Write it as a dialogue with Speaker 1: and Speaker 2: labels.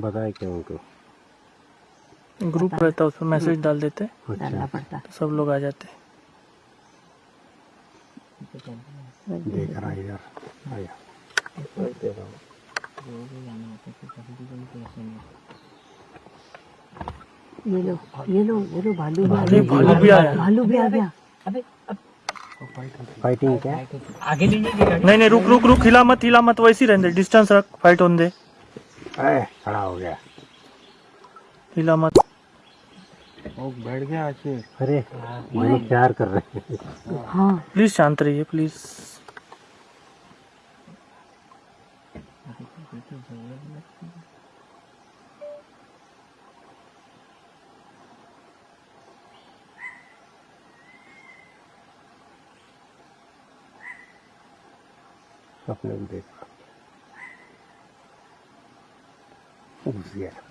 Speaker 1: बताए क्या उनको?
Speaker 2: ग्रुप रहता है उसमें मैसेज डाल देते
Speaker 3: डालना
Speaker 1: अच्छा।
Speaker 3: पड़ता।
Speaker 2: तो सब लोग आ जाते
Speaker 1: देख रहा इधर आया
Speaker 3: ये लो ये लो ये लो भालू भी आ गया
Speaker 2: भालू भी आया
Speaker 3: भालू भी आ गया।
Speaker 1: फाइटिंग क्या?
Speaker 2: आगे नहीं नहीं। रुक रुक रुक हिला मत हिला मत वैसी रहने दे। डिस्टेंस रख फाइट होने दे।
Speaker 1: अरे खड़ा हो गया।
Speaker 2: हिला मत वो
Speaker 1: बैठ गया अरे ये लोग प्यार कर रहे हैं।
Speaker 3: हाँ।
Speaker 2: प्लीज़ शांत रहिए प्लीज़।
Speaker 1: सपने में देख। रहा घुस गया